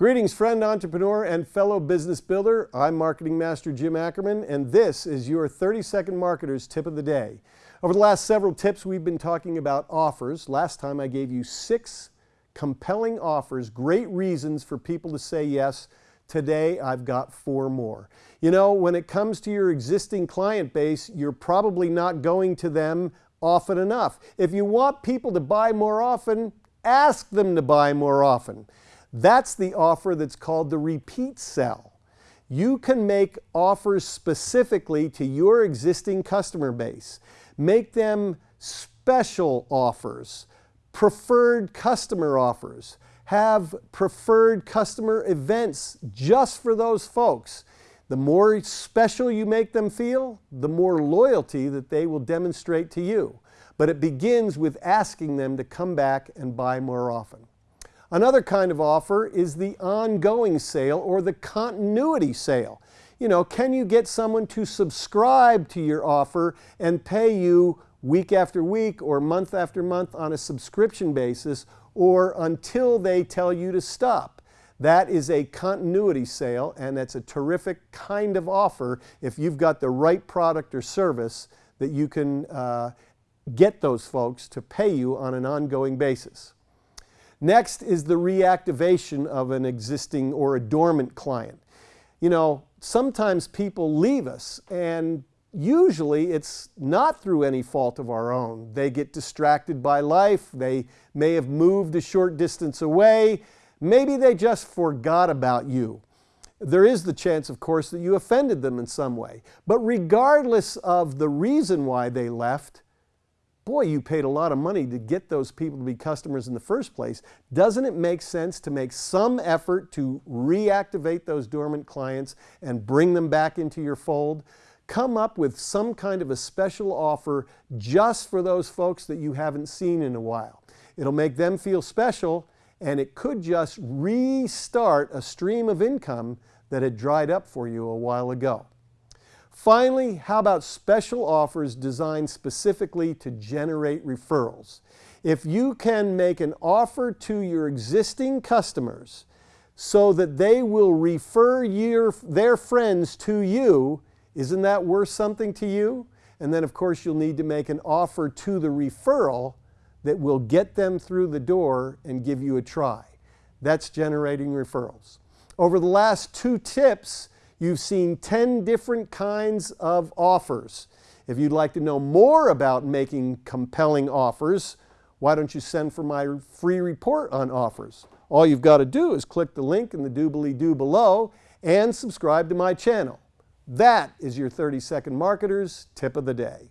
Greetings, friend, entrepreneur, and fellow business builder. I'm Marketing Master Jim Ackerman, and this is your 30 Second Marketer's Tip of the Day. Over the last several tips, we've been talking about offers. Last time I gave you six compelling offers, great reasons for people to say yes. Today, I've got four more. You know, when it comes to your existing client base, you're probably not going to them often enough. If you want people to buy more often, ask them to buy more often. That's the offer that's called the repeat sell. You can make offers specifically to your existing customer base. Make them special offers, preferred customer offers, have preferred customer events just for those folks. The more special you make them feel, the more loyalty that they will demonstrate to you. But it begins with asking them to come back and buy more often. Another kind of offer is the ongoing sale or the continuity sale. You know, can you get someone to subscribe to your offer and pay you week after week or month after month on a subscription basis or until they tell you to stop? That is a continuity sale and that's a terrific kind of offer if you've got the right product or service that you can uh, get those folks to pay you on an ongoing basis. Next is the reactivation of an existing or a dormant client. You know, sometimes people leave us and usually it's not through any fault of our own. They get distracted by life, they may have moved a short distance away, maybe they just forgot about you. There is the chance, of course, that you offended them in some way. But regardless of the reason why they left, boy, you paid a lot of money to get those people to be customers in the first place. Doesn't it make sense to make some effort to reactivate those dormant clients and bring them back into your fold? Come up with some kind of a special offer just for those folks that you haven't seen in a while. It'll make them feel special and it could just restart a stream of income that had dried up for you a while ago. Finally, how about special offers designed specifically to generate referrals? If you can make an offer to your existing customers so that they will refer your, their friends to you, isn't that worth something to you? And then of course you'll need to make an offer to the referral that will get them through the door and give you a try. That's generating referrals. Over the last two tips, You've seen 10 different kinds of offers. If you'd like to know more about making compelling offers, why don't you send for my free report on offers? All you've got to do is click the link in the doobly-doo below and subscribe to my channel. That is your 30 Second Marketer's Tip of the Day.